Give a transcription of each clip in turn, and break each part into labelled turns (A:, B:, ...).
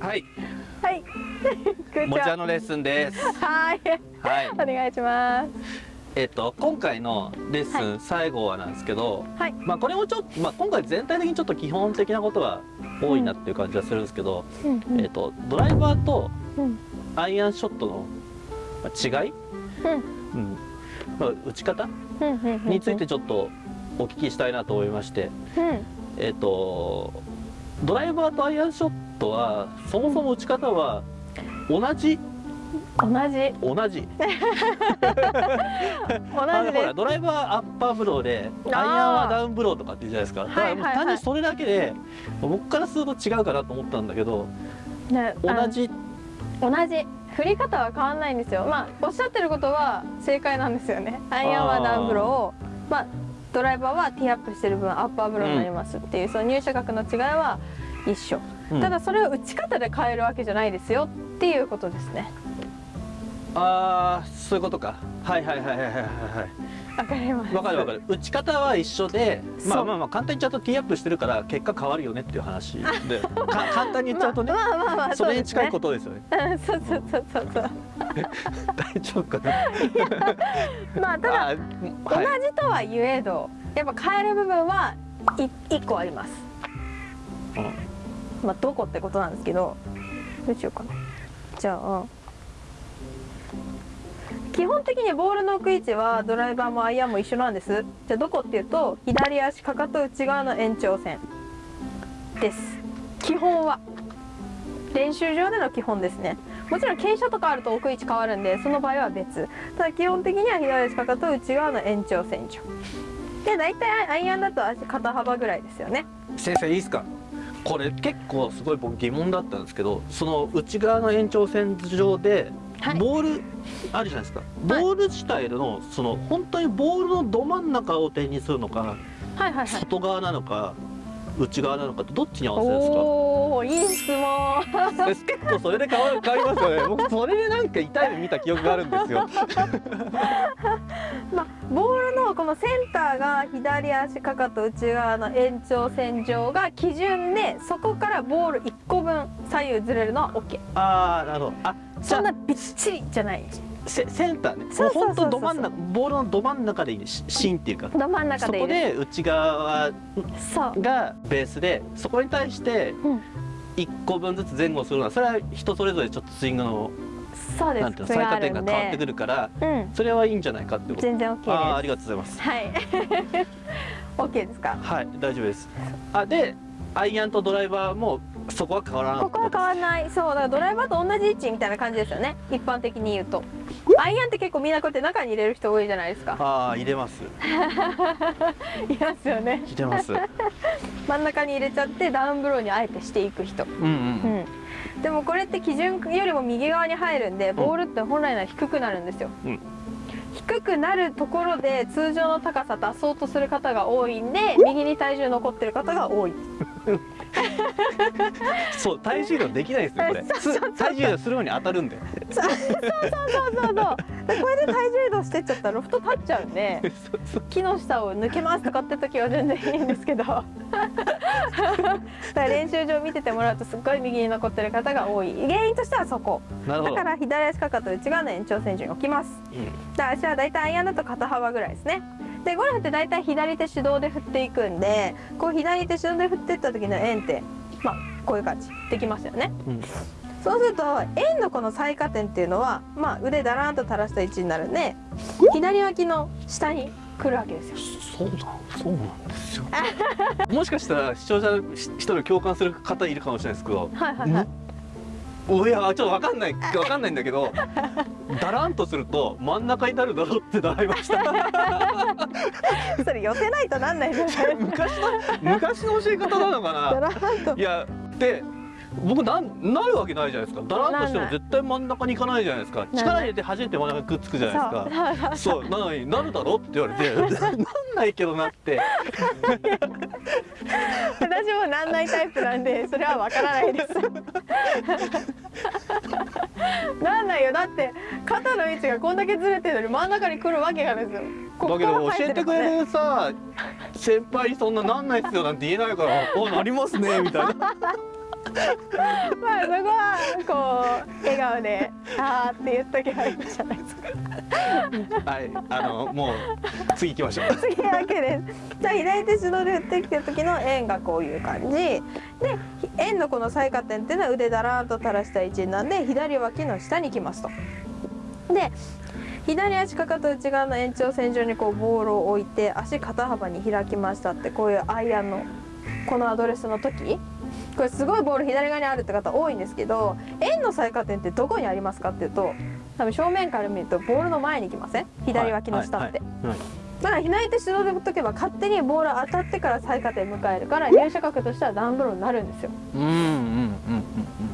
A: はい、
B: はい。
A: もちゃのレッスンです。
B: はい。
A: はい、
B: お願いします。
A: えっと今回のレッスン最後はなんですけど、
B: はい。
A: まあこれもちょっとまあ今回全体的にちょっと基本的なことが多いなっていう感じはするんですけど、
B: うん
A: えっとドライバーと
B: うん。
A: アイアンショットのまあ違い、
B: うん。
A: うん、まあ打ち方？についてちょっとお聞きしたいなと思いまして、
B: うん。
A: えっとドライバーとアイアンショットはそもそも打ち方は同じ？
B: 同じ。
A: 同じ。
B: 同
A: あのほ
B: じです。
A: らドライバーアッパーブローでアイアンはダウンブローとかって言うじゃないですか。だから単にそれだけで僕からすると違うかなと思ったんだけど
B: ね
A: 同じ？
B: あ同じ。振り方は変わらないんですよ。まあおっしゃってることは正解なんですよね。アイアンはダウンブローをまあドライバーはティーアップしてる分アッパーブローになりますっていう、その入射角の違いは一緒。
A: うん
B: ただそれを打ち方で変えるわけじゃないですよっていうことですね。
A: ああそういうことかはいはいはいはいはいはい
B: わかります。
A: わかるわかる打ち方は一緒でまあまあまあ簡単に言っちゃうとティーアップしてるから結果変わるよねっていう話で か簡単に言っちゃうとね、
B: まあまあまあまあ
A: それに近い
B: と。
A: ことですよね
B: うん そうそうそうそうそう。
A: 大丈夫かな？
B: まあただ
A: はい
B: じとは言えどやっぱ変える部分はい一個あります。
A: うん
B: まあどこってことなんですけどどうしようかな。じゃあ基本的にボールの置く位置はドライバーもアイアンも一緒なんです。じゃあどこっていうと左足かかと内側の延長線です。基本は練習場での基本ですね。もちろん傾斜とかあると置く位置変わるんでその場合は別ただ基本的には左足かかと内側の延長線上で大体アイアンだと足肩幅ぐらいですよね
A: 先生いいですか？これ結構すごい僕疑問だったんですけどその内側の延長線上で
B: はい。
A: ボールあるじゃないですか、ボール自体のその本当にボールのど真ん中を点にするのか
B: はいはいはい。
A: 外側なのか内側なのかってどっちに合わせるんですか？
B: おおいい質問。
A: で結構それで変わる変わりますよね。僕それでなんか痛い目見た記憶があるんですよ。
B: まのセンターが左足かかと内側の延長線上が基準でそこからボール1個分左右ずれるのは OK
A: ああなるほど。あ
B: そんなびっちりじゃない。
A: セセンターね
B: そうそうそ
A: ど真ん中ボールのど真ん中でいい芯っていうか。
B: ど真ん中
A: そこ
B: で
A: 内側がベースでそこに対して
B: うん。
A: 1個分ずつ前後するのはそれは人それぞれちょっとスイングの
B: そうで
A: なんていうの最下点が変わってくるから
B: うん。
A: それはいいんじゃないかってこと。
B: 全然 OK です。
A: あーありがとうございます。
B: はい。OK ですか？
A: はい大丈夫です。あでアイアンとドライバーもそこは変わらない
B: ここは変わらない。そうだからドライバーと同じ位置みたいな感じですよね。一般的に言うと。アイアンって結構みんなこうやって中に入れる人多いじゃないですか。
A: ああ入れます。
B: いますよね。
A: 入れます。
B: 真ん中に入れちゃってダウンブローにあえてしていく人。
A: うんう
B: うん。んでもこれって基準よりも右側に入るんでボールって本来なら低くなるんですよ、
A: うん。
B: 低くなるところで通常の高さ出そうとする方が多いんで右に体重残ってる方が多い。
A: そう体重移動できないですよこれ。す体重移動するのに当たるんで。
B: そうそうそうそうでこれで体重移動してっちゃったらロフト立っちゃう んで木の下を抜けますとかって時は全然いいんですけど。だから練習場見ててもらうとすっごい右に残ってる方が多い。原因としてはそこ。だから左足かかと内側の延長線上に置きます。
A: うん。
B: で足は大体アイアンだと肩幅ぐらいですね。でゴルフって大体左手手動で振っていくんでこう左手手動で振っていった時の円ってまあこういう感じ。できますよね。
A: うん
B: そうすると円のこの最下点っていうのは、まあ、腕だらーんと垂らした位置になるんで左脇の下に来るわけですよ。
A: そうだそうなんですよ。もしかしたら視聴者の一人共感する方いるかもしれないですけど
B: はいはいはい。
A: おいやちょっとわかんないわかんないんだけど だらんとすると真ん中になるだろうって習いました。
B: それ寄せないとなんないですよね。
A: 昔の昔の教え方なのか
B: だ
A: ないやで僕なんなるわけないじゃないですか。だらんとしても絶対真ん中に行かないじゃないですか。力入れて初めて真ん中にくっつくじゃないですか。
B: そう。
A: なのになるだろって言われて。なんないけどなって。
B: 私もなんないタイプなんでそれはわからないです。なんないよ。だって肩の位置がこんだけずれてるのに真ん中に来るわけがないですよ
A: だけど教えてくれるさ先輩にそんななんないっすよなんて言えないから「あなりますね」みたいな
B: まあそこはこう笑顔で「あー」って言っとけばいいんじゃないですか
A: はいあのもう次行きましょう
B: 次わけですじゃあ左手手動で打ってきた時の円がこういう感じで円のこの最下点っていうのは腕だらーと垂らした位置なんで左脇の下に来ますとで左足かかと内側の延長線上にこうボールを置いて足肩幅に開きましたってこういうアイアンのこのアドレスの時これすごいボール左側にあるって方多いんですけど円の最下点ってどこにありますかっていうと多分正面から見るとボールの前に来ません？左脇の下って、だから左手手動で打っとけば勝手にボール当たってから最下点迎えるから入射角としてはダウンブローになるんですよ。
A: うんうんうん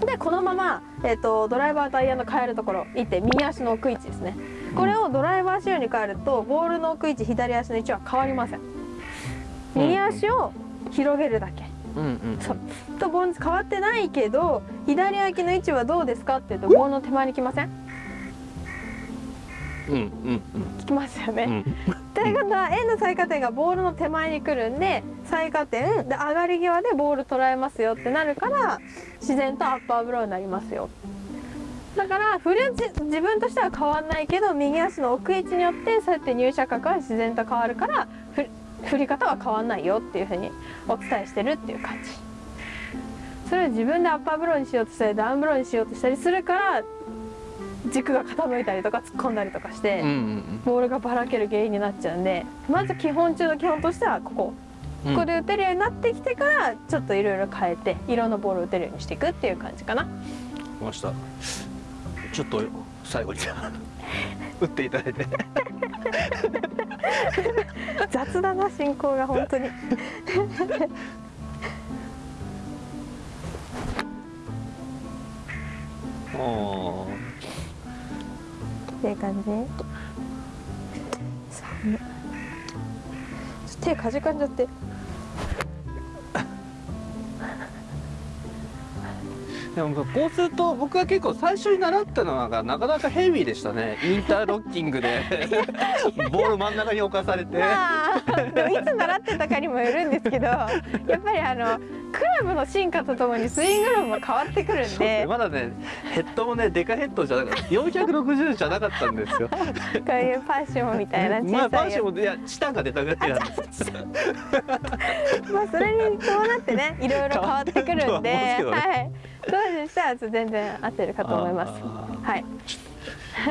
A: うん
B: でこのまま、えー、とドライバーとアイアンの変えるところ行って右足の奥位置ですね。これをドライバー仕様に変えるとボールの奥位置左足の位置は変わりません。右足を広げるだけ
A: うんうんうん。
B: そうとボール変わってないけど左脇の位置はどうですかっていうとボールの手前に来ません？
A: うんうん
B: 来ますよね、
A: うん。うん
B: ということは円の最下点がボールの手前に来るんで最下点で上がり際でボール捉えますよってなるから自然とアッパーブローになりますよ。だから振るじ自分としては変わんないけど右足の奥位置によってそうやって入射角は自然と変わるからふ振り方は変わんないよっていうふうにお伝えしてるっていう感じ。それを自分でアッパーブローにしようとしたりダウンブローにしようとしたりするから軸が傾いたりとか突っ込んだりとかして、ボールがばらける原因になっちゃうんでまず基本中の基本としてはここ。
A: うん。
B: ここで打てるようになってきてからちょっといろいろ変えて色のボールを打てるようにしていくっていう感じかな。
A: 来ました。ちょっと最後に。打っていただいて
B: 雑だな進行が本当に。っていう感じ？手かじかんじゃって
A: でもこうすると僕は結構最初に習ったのがなかなかヘビーでしたね。インターロッキングで。ボール真ん中に置かされて。
B: まあでもいつ習ってたかにもよるんですけどやっぱりあのクラブの進化とともにスイング論も変わってくるんで。
A: まだねヘッドもねデカヘッドじゃなかった。460じゃなかったんですよ。
B: こういうパッションみたいな
A: まあパンシ
B: 小さいや
A: ョンもいやチタンが出たぐらいなんです。
B: つまあそれに伴ってねいろいろ変わってくるんで、
A: 変わるんですけどね。
B: はい当時にしたら全然合ってるかと思います。
A: あ
B: はい。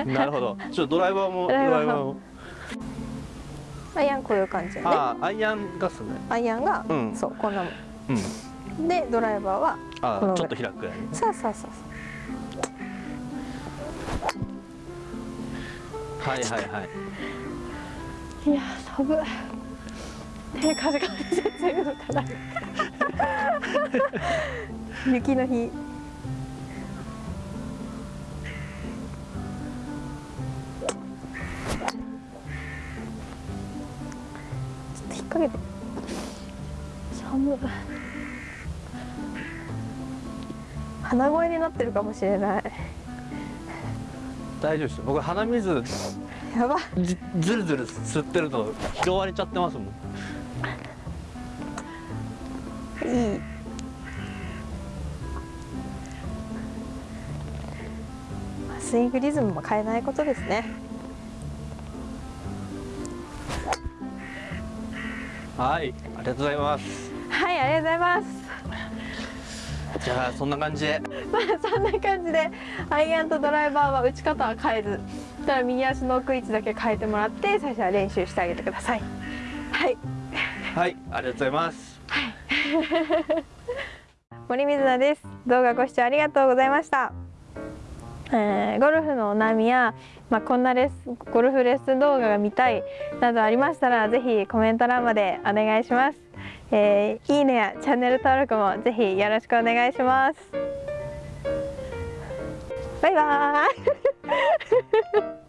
A: ーなるほど。ちょっとドライバーも ド
B: ドライバー
A: も。
B: アイアンこういう感じで。ね
A: ああアイアンガスね。
B: アイアンが、
A: うん。
B: そうこんなも
A: うん。
B: んでドライバーは
A: あ
B: この
A: ーちょっと開くぐらいね
B: そうそうそう。
A: はいはいはい。
B: いやー寒い手風が強いのかな 雪の日掛けて。寒い鼻声になってるかもしれない。
A: 大丈夫ですよ。僕鼻水
B: やば。
A: じずるずる吸ってると拾われちゃってますもん。
B: いい。まあスイングリズムも変えないことですね
A: はいありがとうございます。
B: はいありがとうございます。
A: じゃあそんな感じで。
B: まあそんな感じでアイアンとドライバーは打ち方は変えずただ右足の奥位置だけ変えてもらって最初は練習してあげてください。はい。
A: はいありがとうございます。
B: 森水菜です。動画ご視聴ありがとうございました、えーゴルフのお悩みや、まあ、こんなレスゴルフレッスン動画が見たいなどありましたらぜひコメント欄までお願いします、えーいいねやチャンネル登録もぜひよろしくお願いします。バイバーイ。